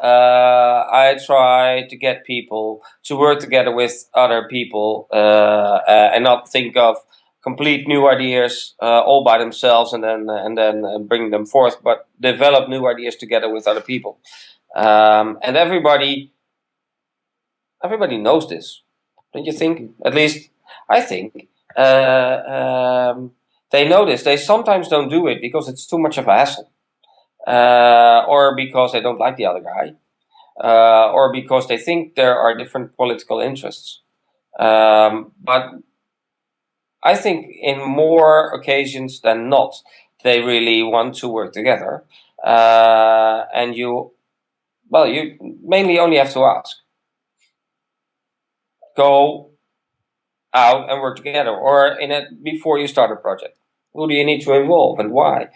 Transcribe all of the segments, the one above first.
uh, I try to get people to work together with other people uh, uh, and not think of complete new ideas uh, all by themselves and then and then bring them forth, but develop new ideas together with other people. Um, and everybody, everybody knows this, don't you think? At least I think uh, um, they know this. They sometimes don't do it because it's too much of a hassle uh, or because they don't like the other guy, uh, or because they think there are different political interests. Um, but I think in more occasions than not, they really want to work together. Uh, and you, well, you mainly only have to ask. Go out and work together, or in it before you start a project who do you need to involve and why?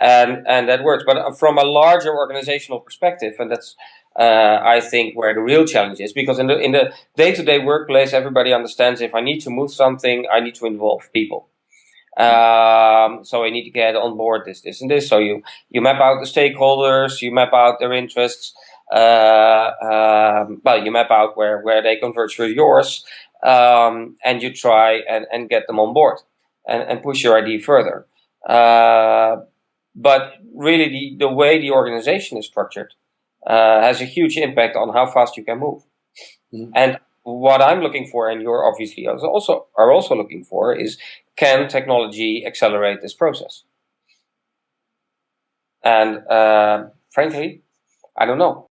And and that works. But from a larger organizational perspective and that's uh, I think where the real challenge is because in the in the day-to-day -day workplace everybody understands if I need to move something I need to involve people. Um, so I need to get on board this this and this. So you you map out the stakeholders you map out their interests uh, um, well you map out where where they converge with yours um, and you try and, and get them on board and, and push your idea further. Uh, but really, the, the way the organization is structured uh, has a huge impact on how fast you can move. Mm. And what I'm looking for, and you're obviously also are also looking for, is can technology accelerate this process? And uh, frankly, I don't know.